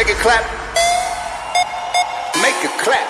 Make it clap. Make it clap.